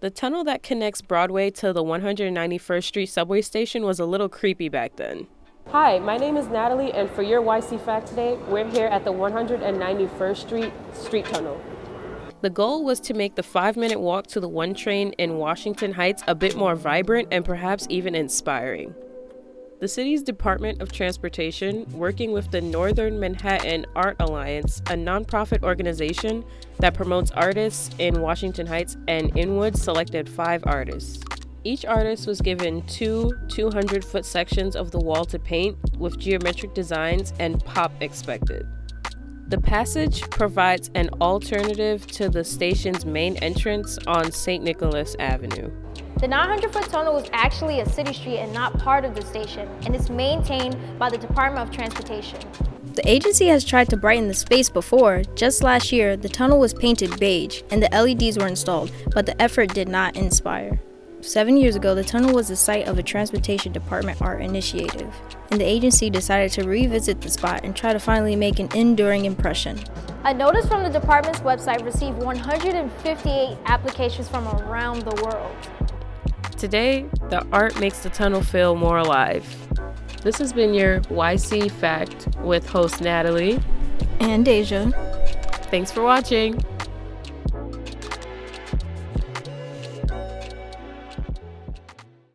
The tunnel that connects Broadway to the 191st Street subway station was a little creepy back then. Hi, my name is Natalie, and for your YC Fact today, we're here at the 191st Street Street Tunnel. The goal was to make the five minute walk to the one train in Washington Heights a bit more vibrant and perhaps even inspiring. The city's Department of Transportation, working with the Northern Manhattan Art Alliance, a nonprofit organization that promotes artists in Washington Heights and Inwood, selected five artists. Each artist was given two 200 foot sections of the wall to paint with geometric designs and pop expected. The passage provides an alternative to the station's main entrance on St. Nicholas Avenue. The 900 foot tunnel was actually a city street and not part of the station, and is maintained by the Department of Transportation. The agency has tried to brighten the space before. Just last year, the tunnel was painted beige and the LEDs were installed, but the effort did not inspire. Seven years ago, the tunnel was the site of a Transportation Department art initiative, and the agency decided to revisit the spot and try to finally make an enduring impression. A notice from the department's website received 158 applications from around the world. Today, the art makes the tunnel feel more alive. This has been your YC Fact with host Natalie and Deja. Thanks for watching.